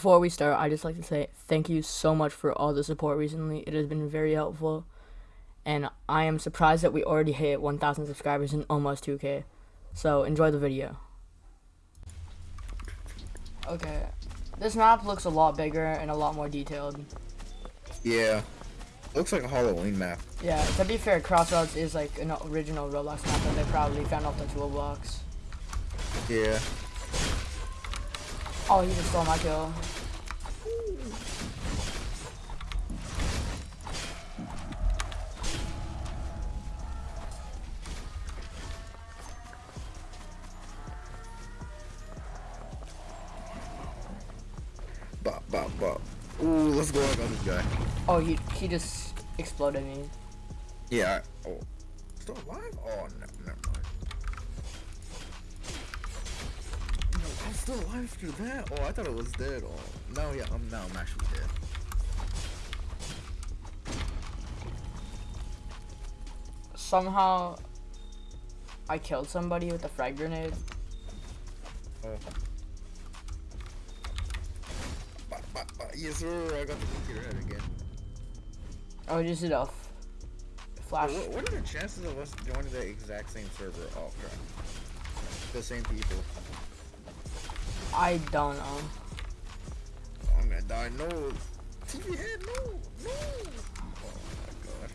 Before we start, I just like to say thank you so much for all the support recently. It has been very helpful, and I am surprised that we already hit 1,000 subscribers and almost 2K. So enjoy the video. Okay, this map looks a lot bigger and a lot more detailed. Yeah. Looks like a Halloween map. Yeah, to be fair, Crossroads is like an original Roblox map that they probably found off the toolbox. Yeah. Oh, he just stole my kill. Bop, bop, bop. Ooh, let's go on this guy. Oh, he he just exploded me. Yeah. Oh. Still alive? Oh, no, never mind. No, I'm still alive after that. Oh, I thought it was dead. Oh, no, yeah, um, I'm now I'm actually dead. Somehow, I killed somebody with a frag grenade. Oh. Yes, sir. I got the computer head again. Oh, just f- flash. What, what are the chances of us joining the exact same server? Oh, crap. The same people. I don't know. I'm gonna die. No. TV head, no. No. Oh, my God.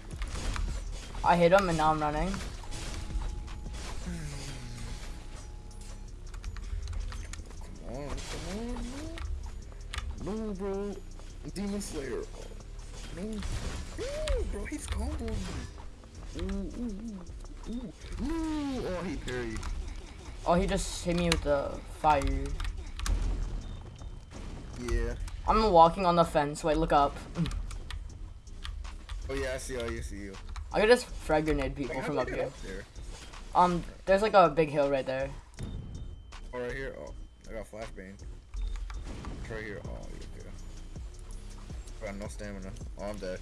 I hit him and now I'm running. Hmm. Come on, come on, no. No, bro. Demon Slayer. Oh, no. No, bro, he's comboing me. Ooh, ooh, ooh, ooh. No. Oh, he parried. Oh, he just hit me with the fire. Yeah. I'm walking on the fence. Wait, look up. Oh, yeah, I see you. I see you. I could just frag grenade people from up here. up there? Um, there's like a big hill right there. Oh, right here. Oh, I got flashbang. Right here. Oh, yeah, okay. I got no stamina. Oh, I'm dead.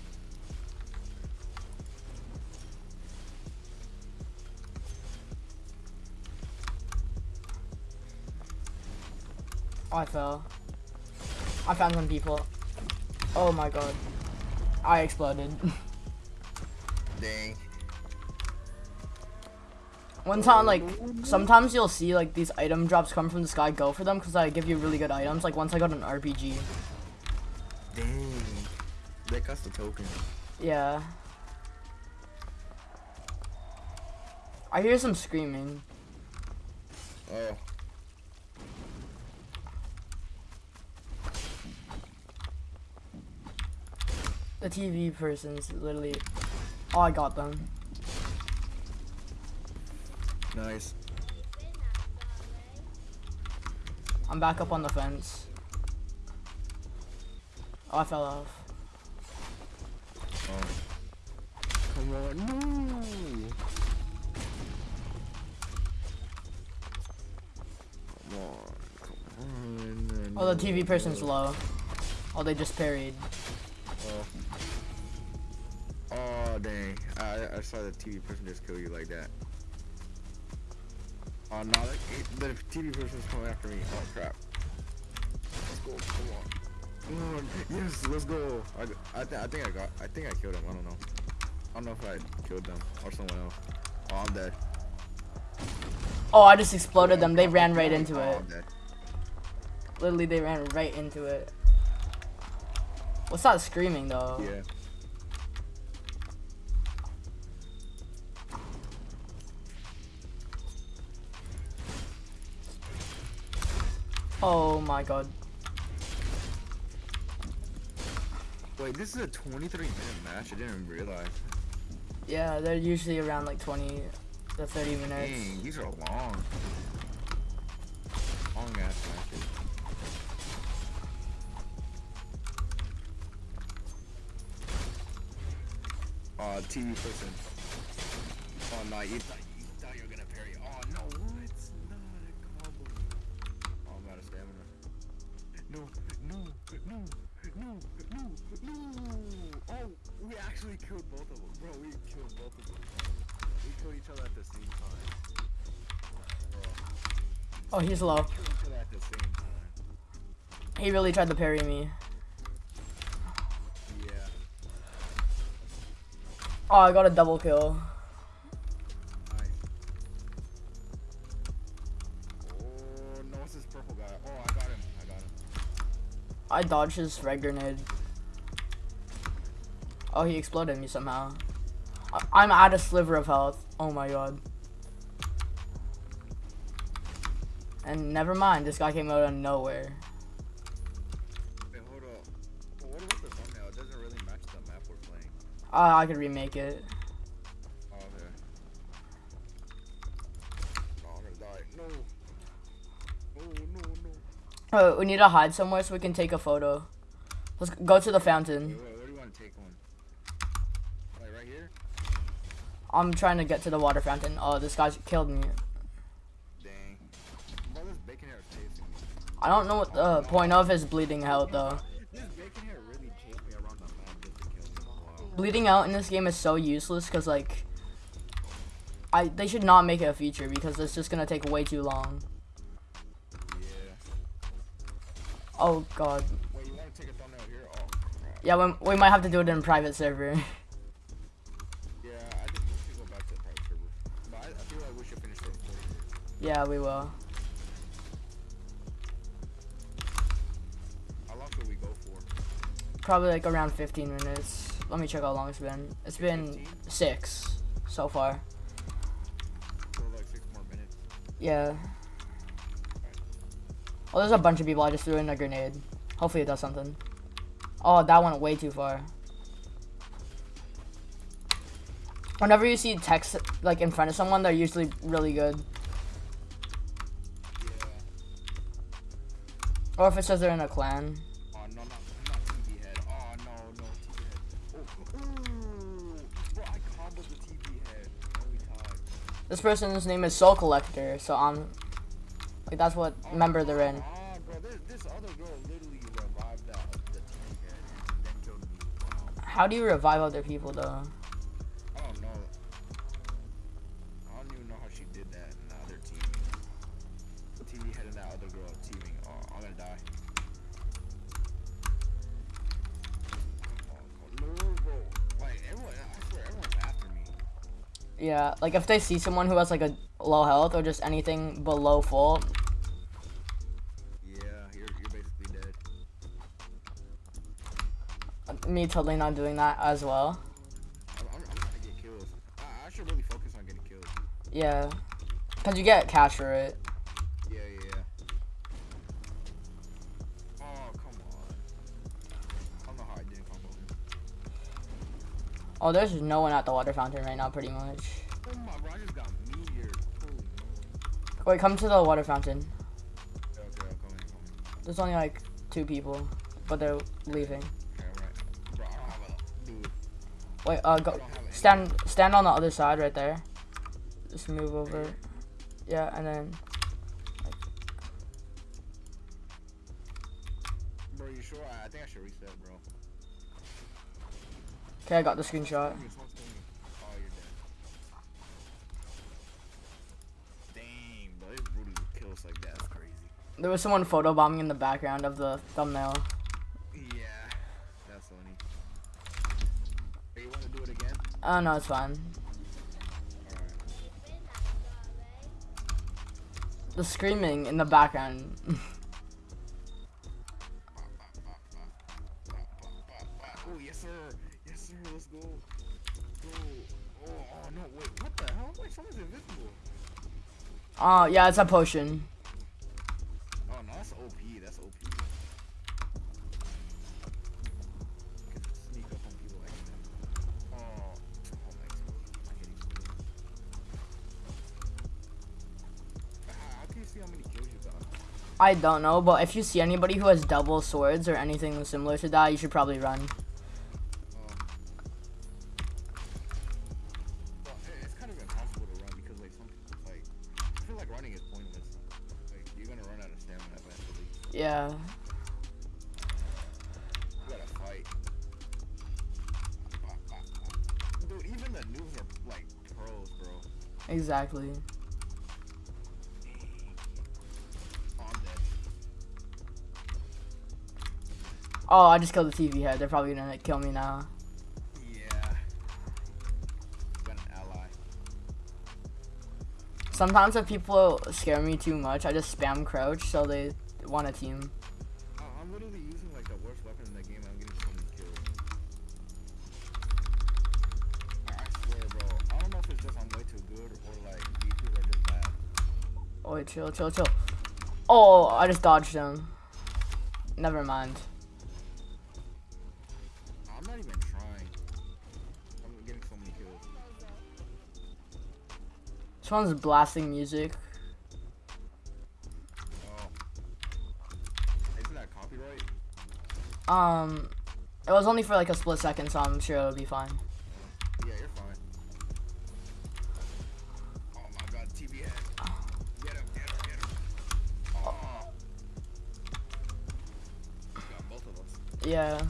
Oh, I fell. I found some people. Oh my god. I exploded. Dang. One time, like, sometimes you'll see, like, these item drops come from the sky, go for them, because I give you really good items. Like, once I got an RPG. Dang. They cost a token. Yeah. I hear some screaming. Oh. The TV person's literally... Oh, I got them. Nice. I'm back up on the fence. Oh, I fell off. Oh. Come on. No. Come on. Come on. Oh, the TV person's low. Oh, they just parried. Oh. Dang. I, I saw the TV person just kill you like that. Oh, no. The, the TV person's coming after me. Oh, crap. Let's go. Come on. Come on. Yes, let's go. I, I, th I think I got, I think I killed him. I don't know. I don't know if I killed them or someone else. Oh, I'm dead. Oh, I just exploded them. They ran right into Oh, it. I'm dead. Literally, they ran right into it. What's that screaming, though? Yeah. Oh my god. Wait, this is a 23 minute match. I didn't even realize. Yeah, they're usually around like 20 to 30 minutes. Dang, these are long. Long ass matches. Uh, TV person. Oh no, you thought you thought you were gonna parry. Oh no, what? Not a combo. Oh, I'm out of stamina. No, no, no, no, no, no. Oh, we actually killed both of them, bro. We killed both of them. We killed each other at the same time. Bro, Oh, he's low. killed each other at the same time. He really tried to parry me. Yeah. Oh, I got a double kill. I dodged his red grenade. Oh, he exploded me somehow. I- I'm at a sliver of health. Oh my god. And never mind, this guy came out of nowhere. Wait, hold up. What about the thumbnail? It doesn't really match the map we're playing. Uh, I could remake it. Oh, we need to hide somewhere so we can take a photo. Let's go to the fountain. wait, where do you want to take one? Like right here? I'm trying to get to the water fountain. Oh, this guy's killed me. Dang. Bro, this bacon hair is chasing me. I don't know what the point of his bleeding out though. This bacon hair really chased around the map just to kill me. Wow. Bleeding out in this game is so useless because like, I they should not make it a feature because it's just gonna take way too long. Oh god. Wait, you want to take a thumbnail here? Oh. Yeah, we, we might have to do it in private server. Yeah, I think we should go back to the private server. But I, I feel like we should finish the recording. yeah, we will. How long should we go for? Probably like around 15 minutes. Let me check how long it's been. It's been 15? six so far. So like six more minutes. Yeah. Oh, there's a bunch of people. I just threw in a grenade. Hopefully it does something. Oh, that went way too far. Whenever you see text like in front of someone, they're usually really good. Yeah. Or if it says they're in a clan. Oh no, not, not Oh no, no TV head. Oh, ooh, bro, I comboed the TV head. Only time. This person's name is Soul Collector, so I'm like that's what member they're in. Bro, this, this other girl literally revived that the TV and then killed me. Wow. How do you revive other people though? I don't know. I don't even know how she did that in the other team. TV head and that other girl teaming. Oh, I'm gonna die. No, bro. Like, everyone, I swear, everyone's after me. Yeah, like if they see someone who has like a low health or just anything below full, Yeah, you're, you're basically dead. Me totally not doing that as well. I'm, I'm, I'm trying to get kills. I, I should really focus on getting kills. Yeah. Cause you get cash for it. Yeah, yeah, yeah. Oh, come on. I don't know how I didn't combo him. Oh, there's no one at the water fountain right now, pretty much. Oh my, bro, I just got meteored. Holy. Wait, come to the water fountain. Okay, okay, I'm coming, I'm. There's only like two people, but they're leaving. Wait, uh, I go don't have any. stand stand on the other side right there. Just move over. Yeah, and then Bro, you sure? I, think I should reset, bro. okay, I got the screenshot. Someone's coming, someone's coming. Oh, you're dead. Dang, bro, this Rudy would like that. That's crazy. There was someone photobombing in the background of the thumbnail. Yeah, that's funny. Hey, you want to do it again? Oh no, it's fine. The screaming in the background. Oh, yes, sir. Yes, sir. Let's go. Go. Oh, oh, no. Wait, what the hell? Wait, someone's invisible. Oh yeah, it's a potion. Oh, no. That's OP. That's OP. I don't know, but if you see anybody who has double swords or anything similar to that, you should probably run. Well, it- it's kind of impossible to run because, like, some like, I feel like running is pointless. Like, you're gonna run out of stamina eventually. Yeah. You gotta fight. Dude, even the noobs are like pros, bro. Exactly. Oh, I just killed the TV head. They're probably gonna kill me now. Yeah. Got an ally. Sometimes if people scare me too much, I just spam crouch so they want a team. Oh, I'm literally using like the worst weapon in the game. I'm getting so many kills. I I swear, bro. I don't know if it's just I'm way too good or like YouTubers are just bad. Oh, wait, chill, chill, chill. Oh, I just dodged him. Never mind. This one's blasting music. Oh. Isn't that copyright? Um, it was only for like a split second, so I'm sure it'll be fine. Yeah, you're fine. Oh my god, TV head. Get him, get him, get him. Oh. Got both of us. Yeah.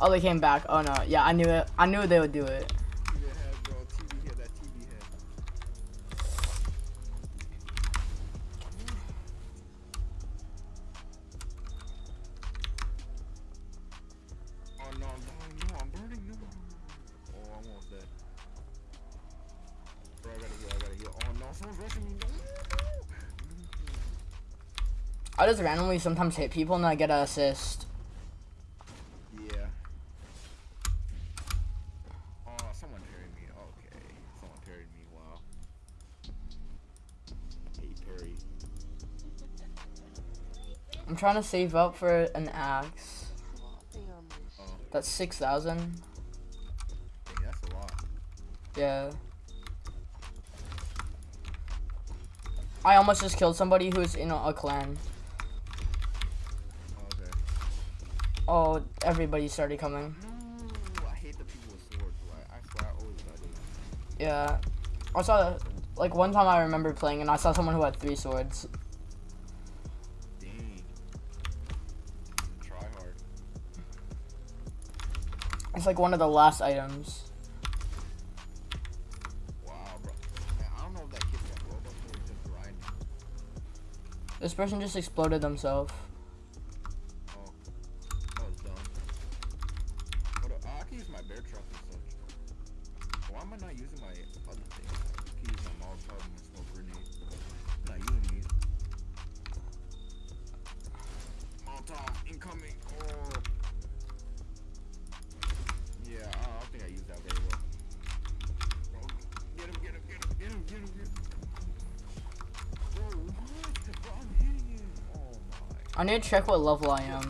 Oh, they came back. Oh no. Yeah, I knew it. I knew they would do it. I just randomly sometimes hit people and I get an assist. Yeah. Oh, someone parried me. Okay. Someone parried me. Wow. Hey, parry. I'm trying to save up for an axe. Oh, That's 6,000. dang, that's a lot. Yeah. I almost just killed somebody who's in a, a clan. Oh, okay. Oh, everybody started coming. No, I hate the people with swords. I swear I always got it. Yeah. I saw, like, one time I remember playing and I saw someone who had three swords. Dang. Try hard. It's like one of the last items. Wow, bro. Man, I don't know if that kid's got Robux or just grinding. This person just exploded themselves. I need to check what level I am.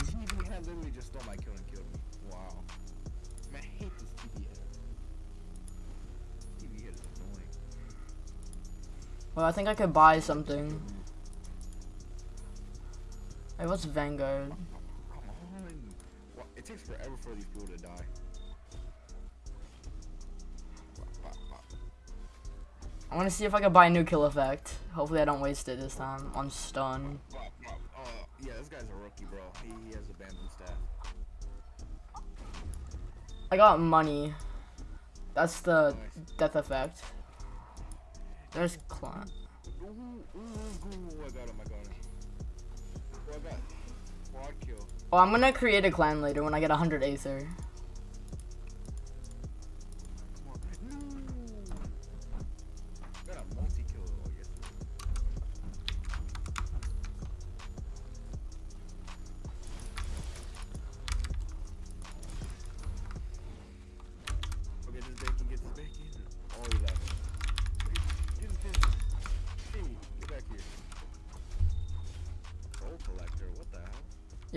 Well, I think I could buy something. Hey, what's Vanguard? It takes forever for these people to die. I want to see if I can buy a new kill effect. Hopefully I don't waste it this time on stun. Pop, pop. Oh, yeah, this guy's a rookie, bro. He, he has a bamboo staff. I got money. That's the Nice. death effect. There's clan. Ooh, ooh, ooh, I got him, I got him. Oh, I got quad kill. Oh, I'm gonna create a clan later when I get 100 Aether.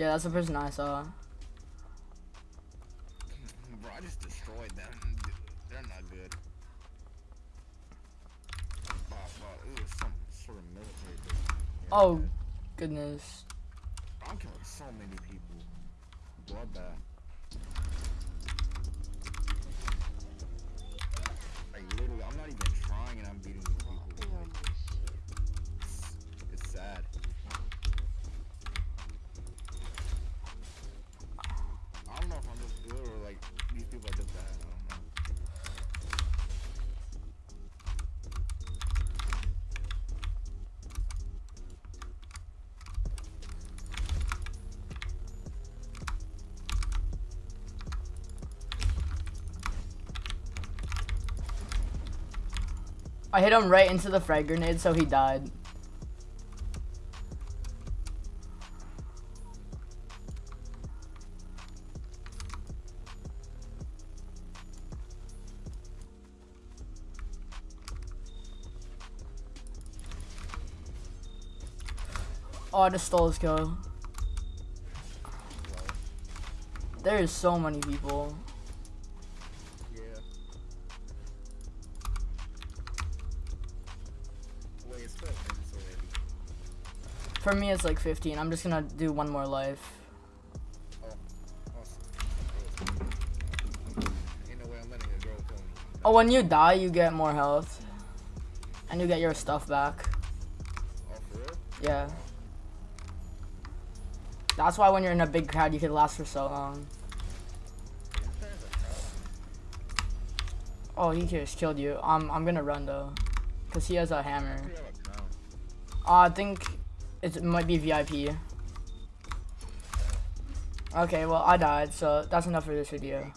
Yeah, that's the person I saw. Bro, I just destroyed them. They're not good. Wow, wow, it was some sort of Oh, goodness. I'm killing so many people. Bloodbath. Like literally, I'm not even trying and I'm beating these people. Like, it's, it's sad. I don't know if I'm just good or like these people are just bad. I don't know. I hit him right into the frag grenade, so he died. Oh, I just stole his kill. There is so many people. For me, it's like 15. I'm just gonna do one more life. Oh, awesome. Ain't no way I'm letting a girl kill me. Oh, when you die, you get more health. And you get your stuff back. Oh? Yeah. That's why when you're in a big crowd, you can last for so long. Oh, he just killed you. Um, I'm gonna run though. Because he has a hammer. We have a crown. Uh, I think it might be VIP. Okay, well, I died, so that's enough for this video.